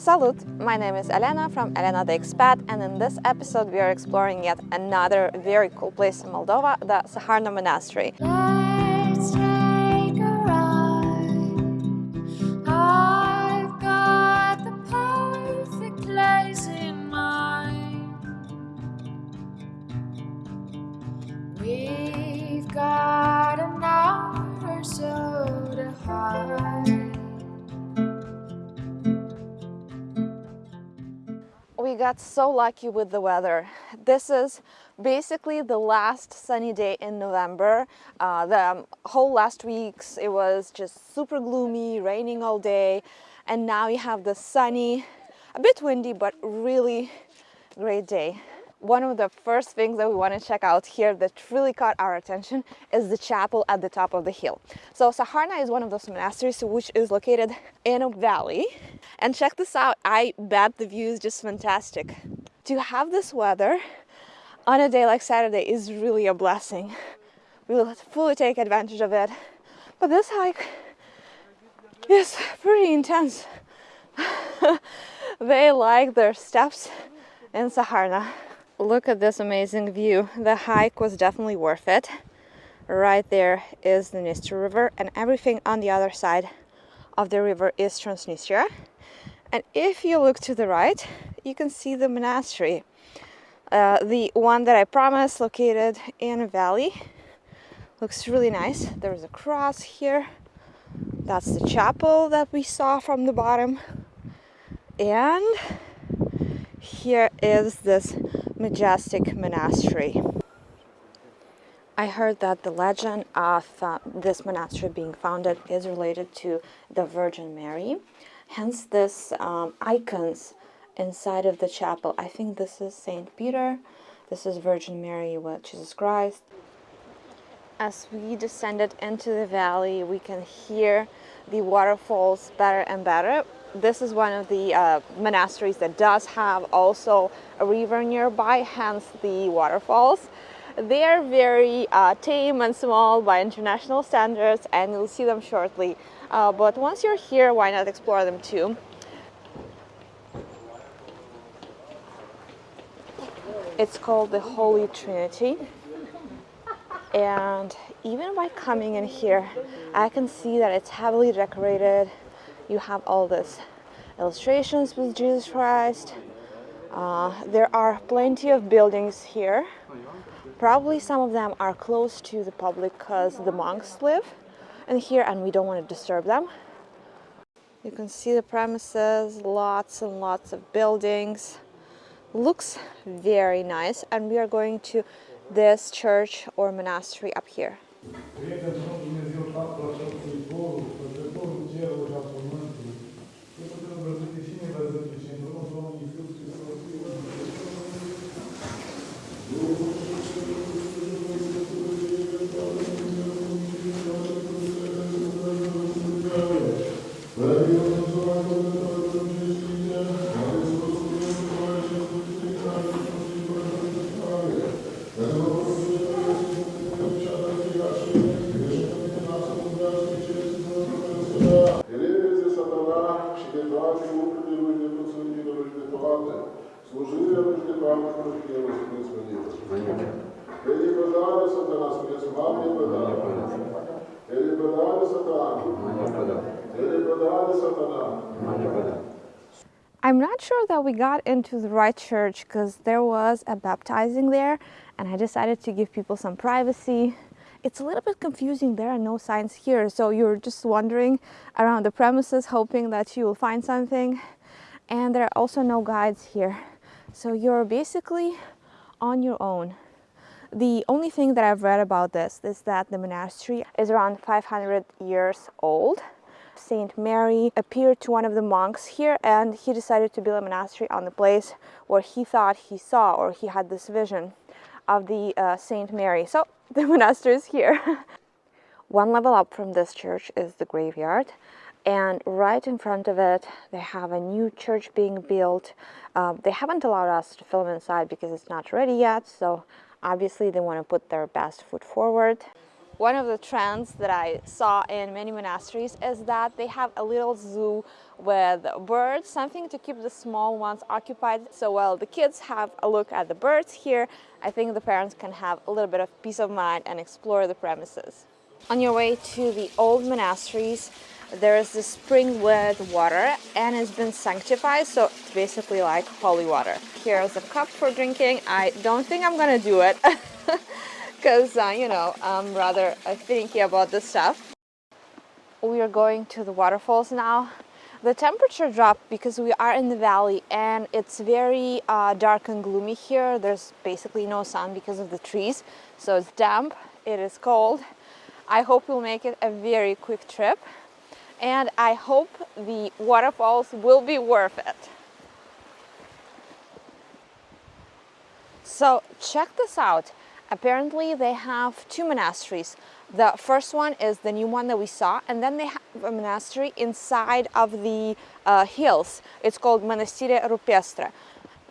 Salut! My name is Elena from Elena the Expat and in this episode we are exploring yet another very cool place in Moldova, the Saharna Monastery. We got so lucky with the weather. This is basically the last sunny day in November. Uh, the um, whole last weeks it was just super gloomy, raining all day, and now we have the sunny, a bit windy, but really great day. One of the first things that we want to check out here that really caught our attention is the chapel at the top of the hill. So Saharna is one of those monasteries which is located in a valley. And check this out, I bet the view is just fantastic. To have this weather on a day like Saturday is really a blessing. We will fully take advantage of it. But this hike is pretty intense. they like their steps in Saharna. Look at this amazing view. The hike was definitely worth it. Right there is the Dniester River and everything on the other side of the river is Transnistria. And if you look to the right, you can see the monastery. Uh, the one that I promised located in a valley. Looks really nice. There's a cross here. That's the chapel that we saw from the bottom. And here is this majestic monastery. I heard that the legend of uh, this monastery being founded is related to the Virgin Mary. Hence this um, icons inside of the chapel. I think this is Saint Peter, this is Virgin Mary with Jesus Christ. As we descended into the valley, we can hear the waterfalls better and better. This is one of the uh, monasteries that does have also a river nearby, hence the waterfalls. They are very uh, tame and small by international standards and you'll see them shortly. Uh, but once you're here, why not explore them too? It's called the Holy Trinity. And even by coming in here, I can see that it's heavily decorated. You have all these illustrations with Jesus Christ. Uh, there are plenty of buildings here. Probably some of them are close to the public because the monks live in here and we don't want to disturb them. You can see the premises, lots and lots of buildings. Looks very nice and we are going to this church or monastery up here. Sfântilor și de toate, slujirea lui și de toate lucrurile să fie sfântită. Elibădare satana, spuneți, Doamne, bădare. Elibădare satana. Elibădare satana. I'm not sure that we got into the right church because there was a baptizing there and I decided to give people some privacy. It's a little bit confusing, there are no signs here, so you're just wandering around the premises hoping that you will find something. And there are also no guides here, so you're basically on your own. The only thing that I've read about this is that the monastery is around 500 years old. Saint Mary appeared to one of the monks here and he decided to build a monastery on the place where he thought he saw or he had this vision of the uh, Saint Mary. So the monastery is here. one level up from this church is the graveyard and right in front of it they have a new church being built. Um, they haven't allowed us to film inside because it's not ready yet so obviously they want to put their best foot forward. One of the trends that I saw in many monasteries is that they have a little zoo with birds, something to keep the small ones occupied. So while the kids have a look at the birds here, I think the parents can have a little bit of peace of mind and explore the premises. On your way to the old monasteries, there is this spring with water and it's been sanctified so it's basically like holy water here's a cup for drinking i don't think i'm gonna do it because uh, you know i'm rather uh, finicky about this stuff. We are going to the waterfalls now. The temperature dropped because we are in the valley and it's very uh, dark and gloomy here. There's basically no sun because of the trees so it's damp. It is cold. I hope we'll make it a very quick trip and I hope the waterfalls will be worth it. So check this out. Apparently they have two monasteries. The first one is the new one that we saw and then they have a monastery inside of the uh, hills. It's called Monastire Rupestre.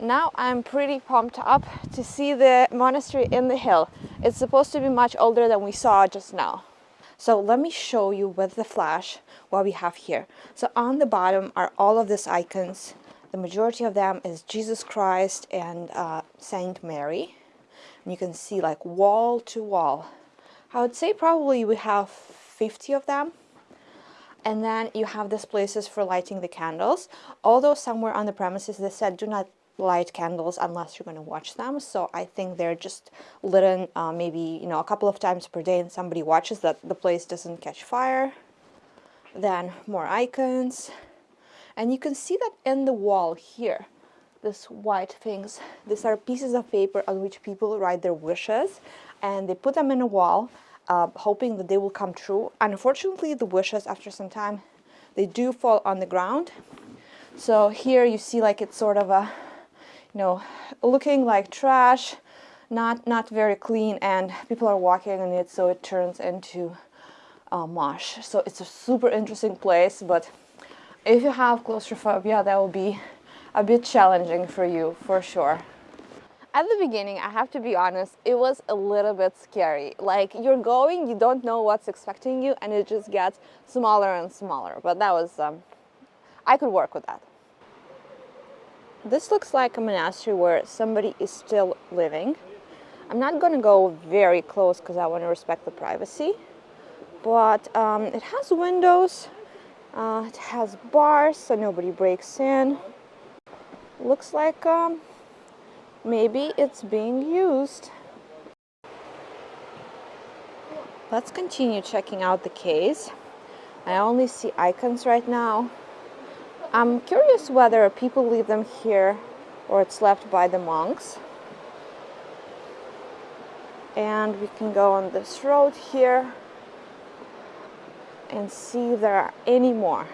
Now I'm pretty pumped up to see the monastery in the hill. It's supposed to be much older than we saw just now. So let me show you with the flash what we have here. So on the bottom are all of these icons. The majority of them is Jesus Christ and uh, Saint Mary. And you can see like wall to wall. I would say probably we have 50 of them. And then you have these places for lighting the candles. Although somewhere on the premises they said do not light candles unless you're going to watch them so I think they're just lit in uh, maybe you know a couple of times per day and somebody watches that the place doesn't catch fire then more icons and you can see that in the wall here this white things. These are pieces of paper on which people write their wishes and they put them in a wall uh, hoping that they will come true. Unfortunately the wishes after some time they do fall on the ground. So here you see like it's sort of a you know, looking like trash, not, not very clean, and people are walking in it, so it turns into uh, mush. So it's a super interesting place, but if you have claustrophobia, that will be a bit challenging for you, for sure. At the beginning, I have to be honest, it was a little bit scary. Like, you're going, you don't know what's expecting you, and it just gets smaller and smaller. But that was, um, I could work with that. This looks like a monastery where somebody is still living. I'm not going to go very close because I want to respect the privacy. But um, it has windows, uh, it has bars so nobody breaks in. Looks like um, maybe it's being used. Let's continue checking out the case. I only see icons right now. I'm curious whether people leave them here or it's left by the monks. And we can go on this road here and see if there are any more.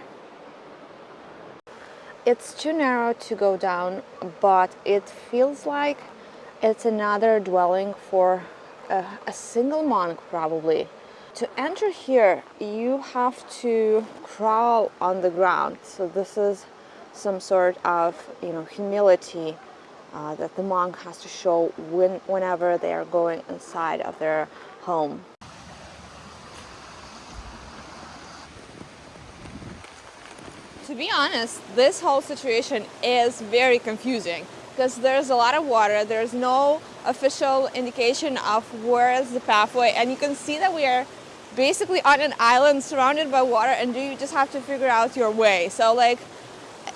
It's too narrow to go down, but it feels like it's another dwelling for a, a single monk probably. To enter here, you have to crawl on the ground. So this is some sort of, you know, humility uh, that the monk has to show when, whenever they are going inside of their home. To be honest, this whole situation is very confusing because there's a lot of water, there's no official indication of where is the pathway, and you can see that we are basically on an island surrounded by water and you just have to figure out your way. So like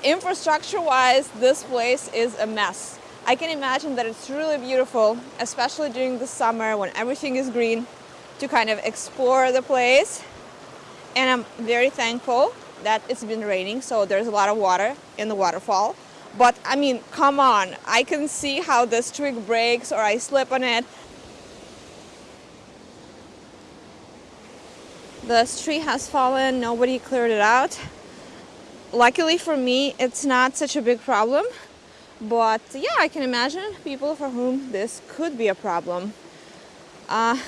infrastructure wise, this place is a mess. I can imagine that it's really beautiful, especially during the summer when everything is green, to kind of explore the place. And I'm very thankful that it's been raining, so there's a lot of water in the waterfall. But I mean, come on, I can see how this twig breaks or I slip on it. The tree has fallen, nobody cleared it out. Luckily for me, it's not such a big problem. But yeah, I can imagine people for whom this could be a problem. Uh,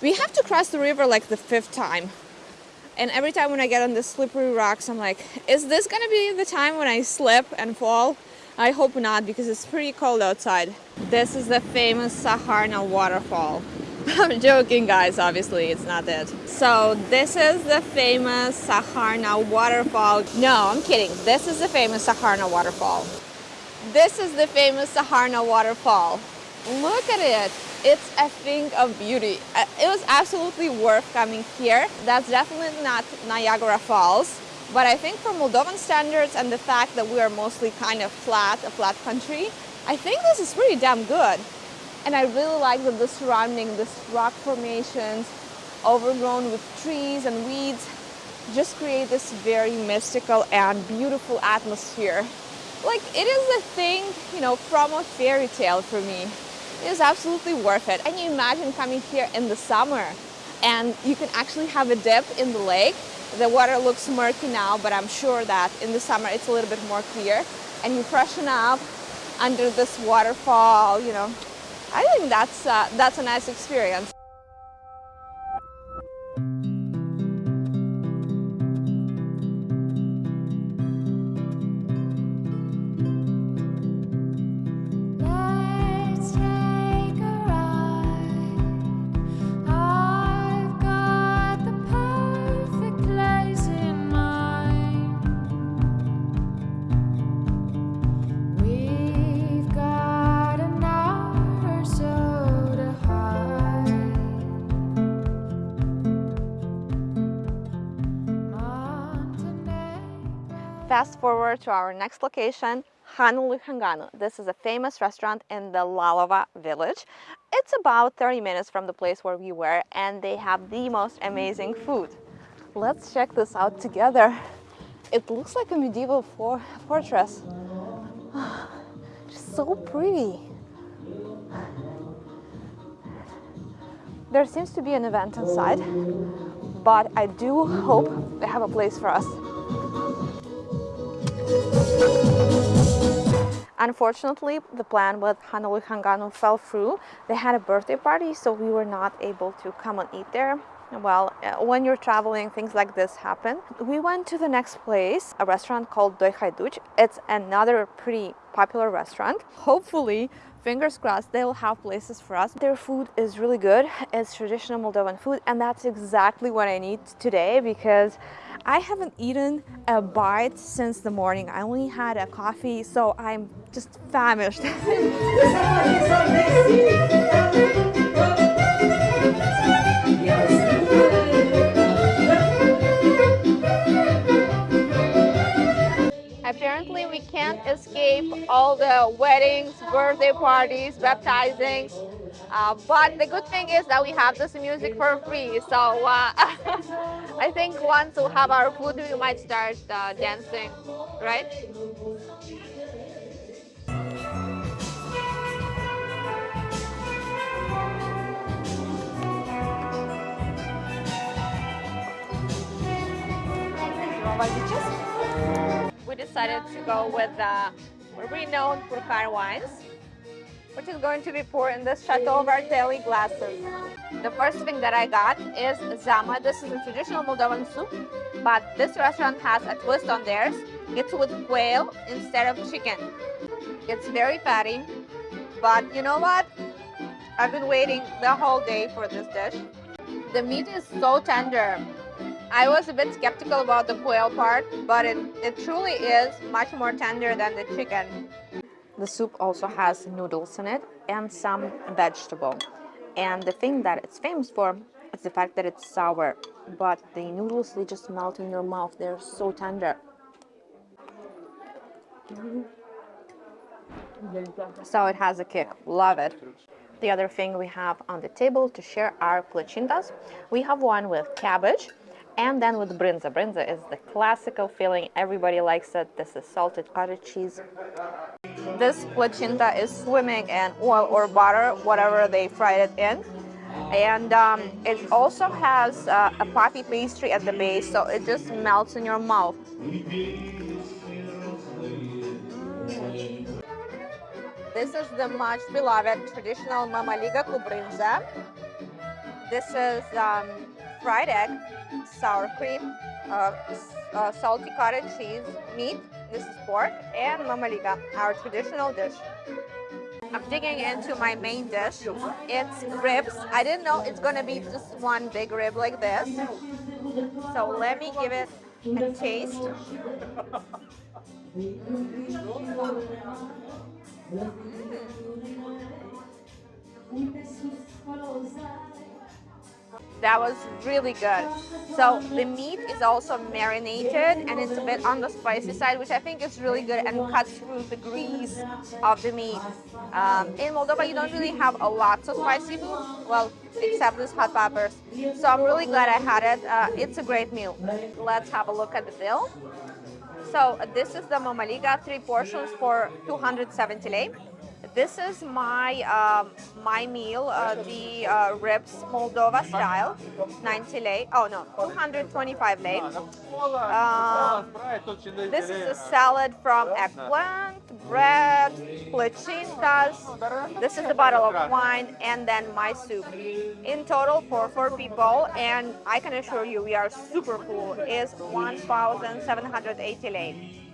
we have to cross the river like the fifth time. And every time when I get on the slippery rocks, I'm like, is this gonna be the time when I slip and fall? I hope not because it's pretty cold outside. This is the famous Saharna waterfall. I'm joking, guys. Obviously, it's not it. So this is the famous Saharna waterfall. No, I'm kidding. This is the famous Saharna waterfall. This is the famous Saharna waterfall. Look at it. It's a thing of beauty. Uh, It was absolutely worth coming here. That's definitely not Niagara Falls. But I think for Moldovan standards and the fact that we are mostly kind of flat, a flat country, I think this is pretty damn good. And I really like that the surrounding, this rock formations, overgrown with trees and weeds, just create this very mystical and beautiful atmosphere. Like it is a thing, you know, from a fairy tale for me. It is absolutely worth it. And you imagine coming here in the summer and you can actually have a dip in the lake. The water looks murky now, but I'm sure that in the summer it's a little bit more clear. And you freshen up under this waterfall, you know. I think that's, uh, that's a nice experience. Forward to our next location, Hanul lui Hanganu. This is a famous restaurant in the Lalova village. It's about 30 minutes from the place where we were and they have the most amazing food. Let's check this out together. It looks like a medieval for fortress. Just so pretty. There seems to be an event inside, but I do hope they have a place for us. Unfortunately, the plan with Hanul lui Hanganu fell through. They had a birthday party, so we were not able to come and eat there. Well, uh, when you're traveling, things like this happen. We went to the next place, a restaurant called Doi. It's another pretty popular restaurant. Hopefully, fingers crossed, they'll have places for us. Their food is really good. It's traditional Moldovan food, and that's exactly what I need today because I haven't eaten a bite since the morning. I only had a coffee, so I'm just famished. Apparently, we can't escape all the weddings, birthday parties, baptizings. Uh, but the good thing is that we have this music for free. So uh, I think once we have our food, we might start uh, dancing, right? We decided to go with the renowned Purcari wines which is going to be poured in this Chateau Vartely glasses. The first thing that I got is zama. This is a traditional Moldovan soup, but this restaurant has a twist on theirs. It's with quail instead of chicken. It's very fatty, but you know what? I've been waiting the whole day for this dish. The meat is so tender. I was a bit skeptical about the quail part, but it, it truly is much more tender than the chicken. The soup also has noodles in it and some vegetable. And the thing that it's famous for is the fact that it's sour, but the noodles they just melt in your mouth. They're so tender. So it has a kick. Love it. The other thing we have on the table to share are plachintas. We have one with cabbage and then with brinza. Brinza is the classical filling. Everybody likes it. This is salted cottage cheese. This plachinta is swimming in oil or butter, whatever they fried it in. And um, it also has uh, a puffy pastry at the base, so it just melts in your mouth. This is the much beloved traditional mamaliga cu brinza. This is um, fried egg, sour cream, uh, uh, salty cottage cheese, meat, this is pork, and mamaliga, our traditional dish. I'm digging into my main dish. It's ribs. I didn't know it's gonna be just one big rib like this. So let me give it a taste. That was really good. So the meat is also marinated and it's a bit on the spicy side, which I think is really good and cuts through the grease of the meat. Um, in Moldova, you don't really have a lot of spicy food, well, except these hot peppers. So I'm really glad I had it. Uh, it's a great meal. Let's have a look at the bill. So this is the Mamaliga, three portions for 270 lei. This is my um, my meal, uh, the uh, ribs Moldova style, 90 lei. Oh no, 225 lei. Um, this is a salad from eggplant, bread, placintas. This is a bottle of wine and then my soup. In total for four people, and I can assure you we are super full, is 1,780 lei.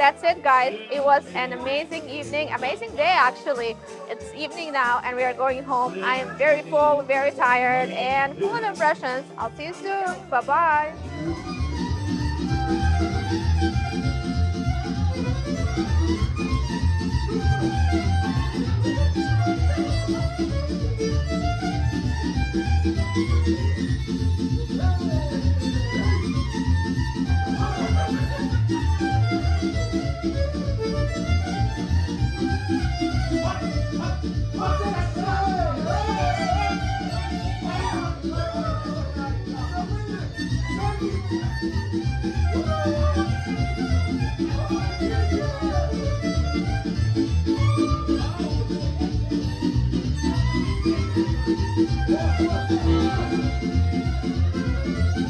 That's it guys. It was an amazing evening, amazing day actually. It's evening now and we are going home. I am very full, very tired and full of impressions. I'll see you soon. Bye-bye. Thank